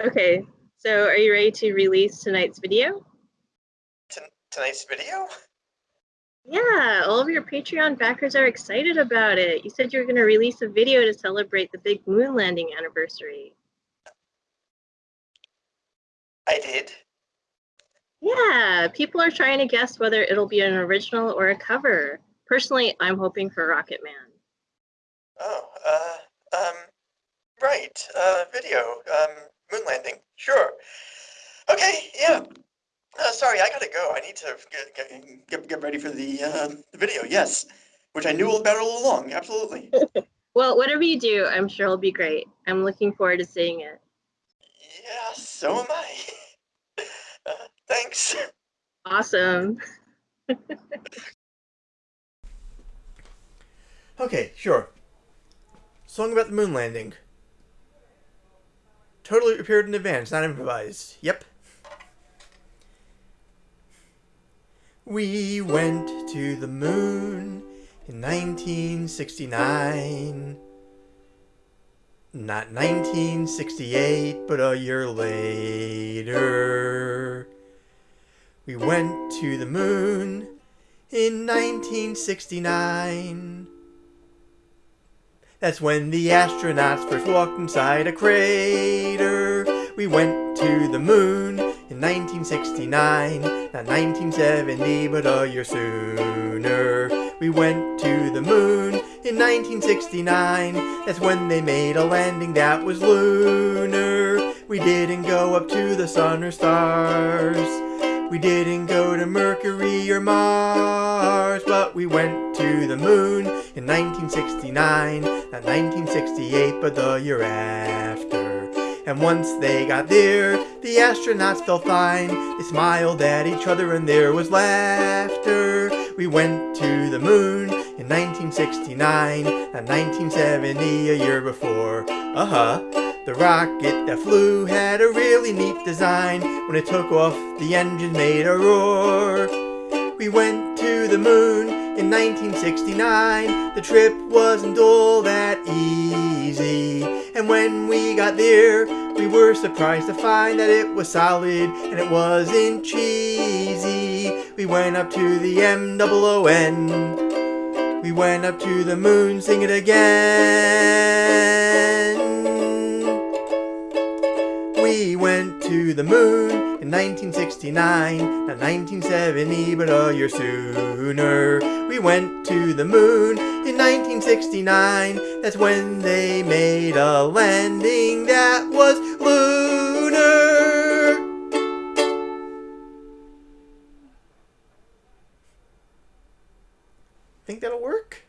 Okay, so are you ready to release tonight's video? T tonight's video? Yeah, all of your Patreon backers are excited about it. You said you were going to release a video to celebrate the big moon landing anniversary. I did. Yeah, people are trying to guess whether it'll be an original or a cover. Personally, I'm hoping for Rocket Man. Oh, uh, um, right, uh, video, um, moon landing, sure. Okay, yeah. Uh, sorry, I gotta go. I need to get, get, get ready for the, uh, the video, yes. Which I knew about all along, absolutely. well, whatever you do, I'm sure it'll be great. I'm looking forward to seeing it. Yeah, so am I. Uh, thanks. Awesome. okay, sure. Song about the moon landing. Totally prepared in advance, not improvised. Yep. We went to the moon in 1969. Not 1968, but a year later. We went to the moon in 1969. That's when the astronauts first walked inside a crater. We went to the moon in 1969, not 1970, but a year sooner. We went to the moon in 1969. That's when they made a landing that was lunar. We didn't go up to the sun or stars. We didn't go to Mercury or Mars, but we went to the moon in 1969, not 1968, but the year after. And once they got there, the astronauts felt fine. They smiled at each other and there was laughter. We went to the moon in 1969, not 1970, a year before. Uh-huh. The rocket that flew had a really neat design. When it took off, the engine made a roar. We went to the moon in 1969. The trip wasn't all that easy. And when we got there, we were surprised to find that it was solid and it wasn't cheesy. We went up to the M-O-O-N. We went up to the moon, sing it again. To the moon in 1969, not 1970, but a year sooner. We went to the moon in 1969, that's when they made a landing that was lunar. Think that'll work?